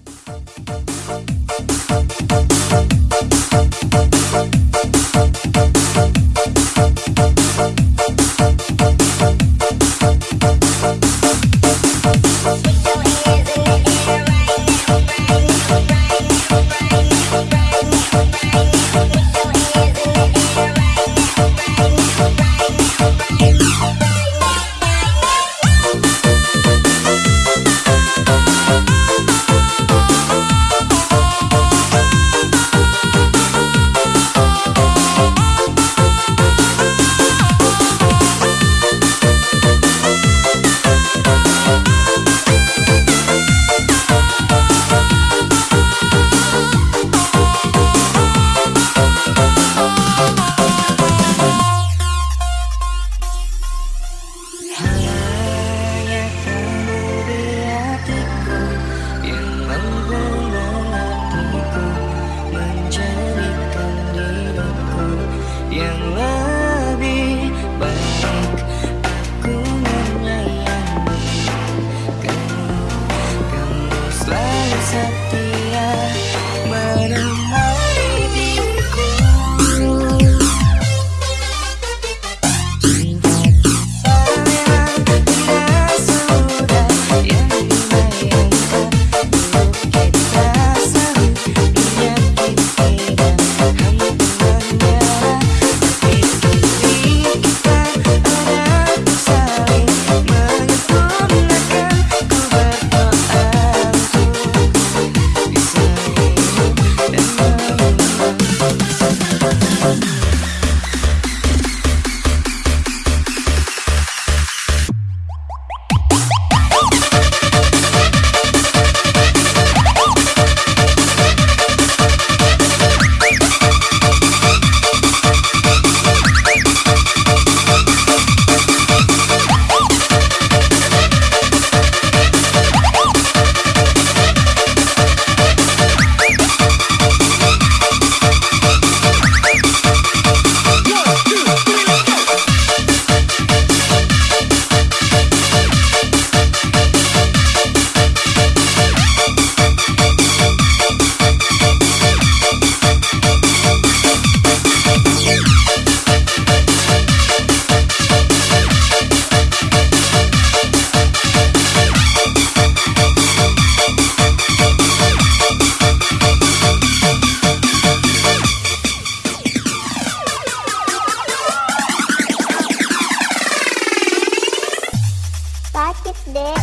Bye. です。